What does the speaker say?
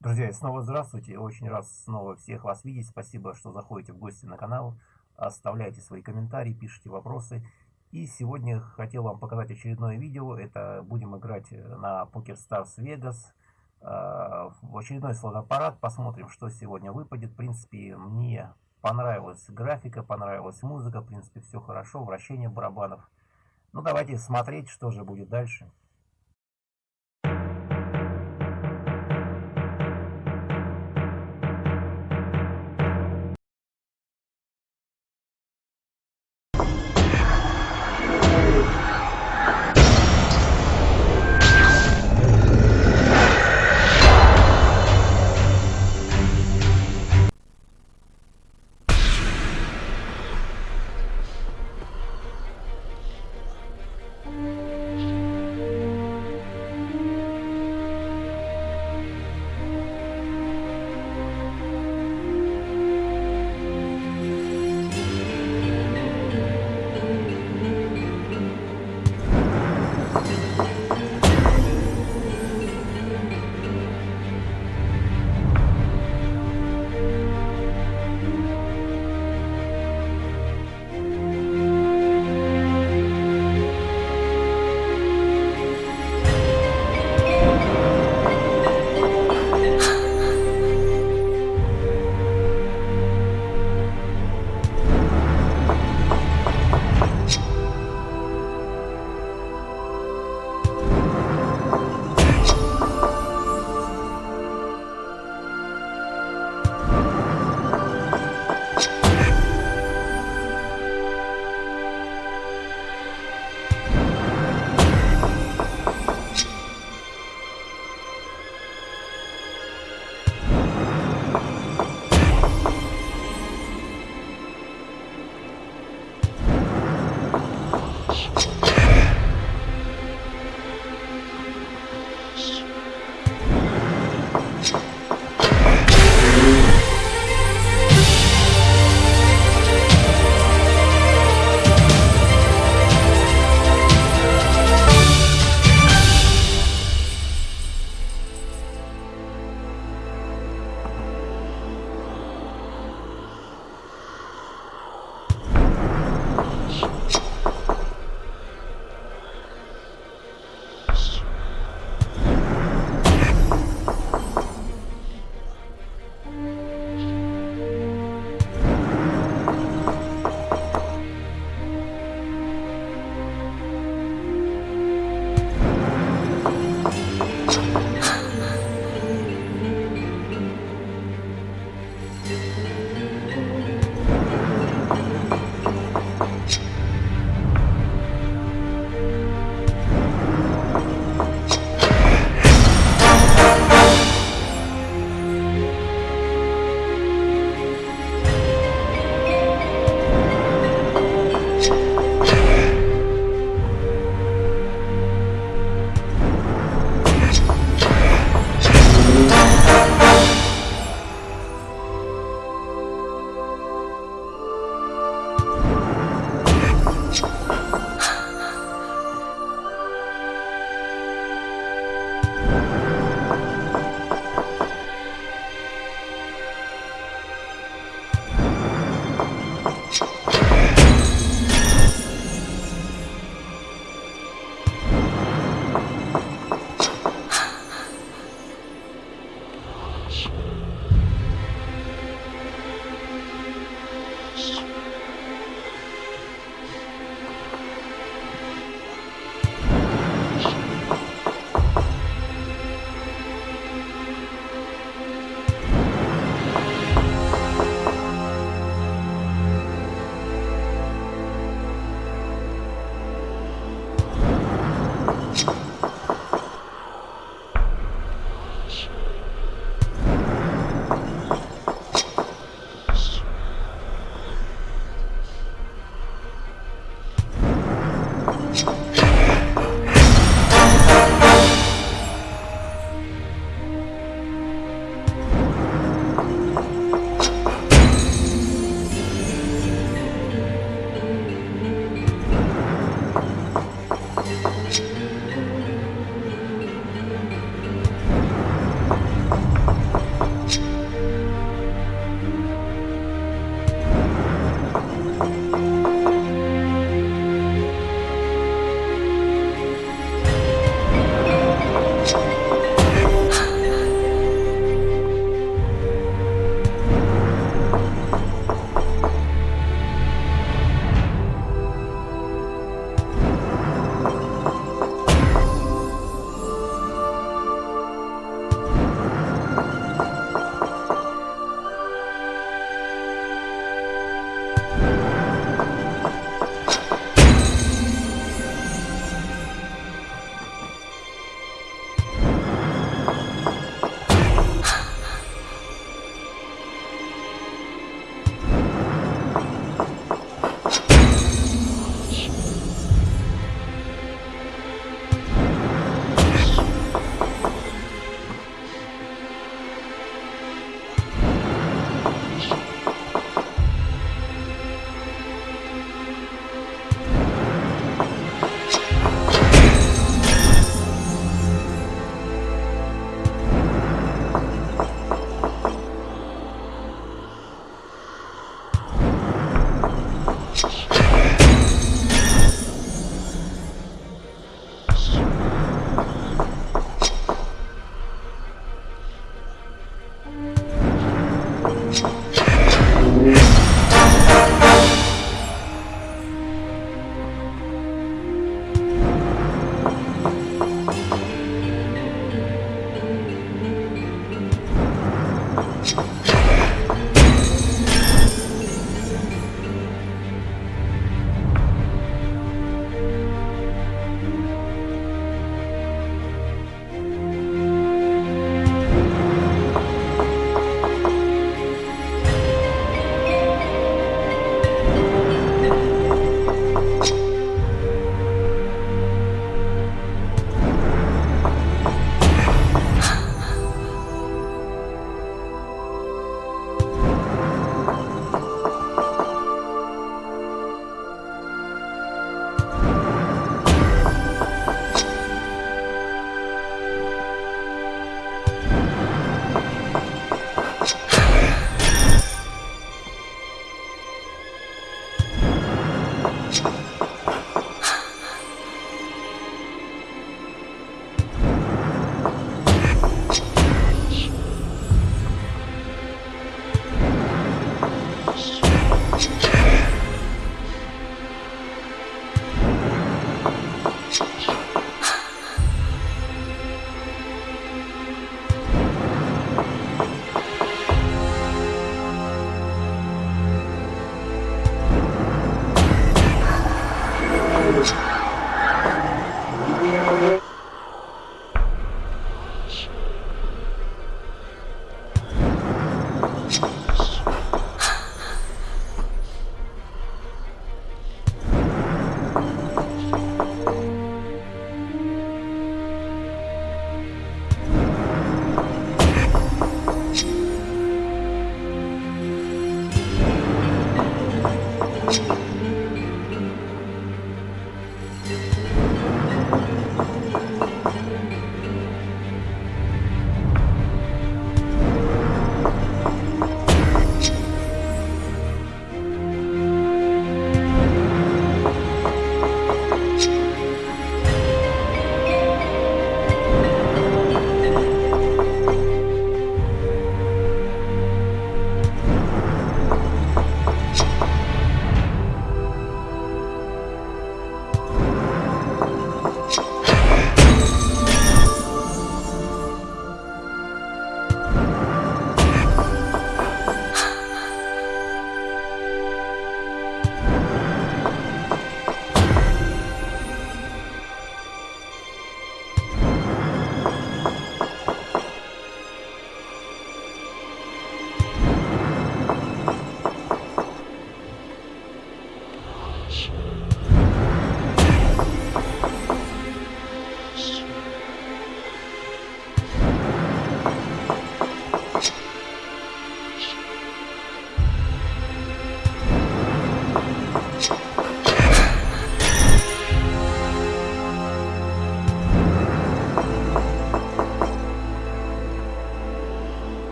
Друзья, снова здравствуйте. Очень рад снова всех вас видеть. Спасибо, что заходите в гости на канал. Оставляйте свои комментарии, пишите вопросы. И сегодня хотел вам показать очередное видео. Это будем играть на Poker Stars Vegas. А, в очередной слот-аппарат. Посмотрим, что сегодня выпадет. В принципе, мне понравилась графика, понравилась музыка. В принципе, все хорошо. Вращение барабанов. Ну, давайте смотреть, что же будет дальше.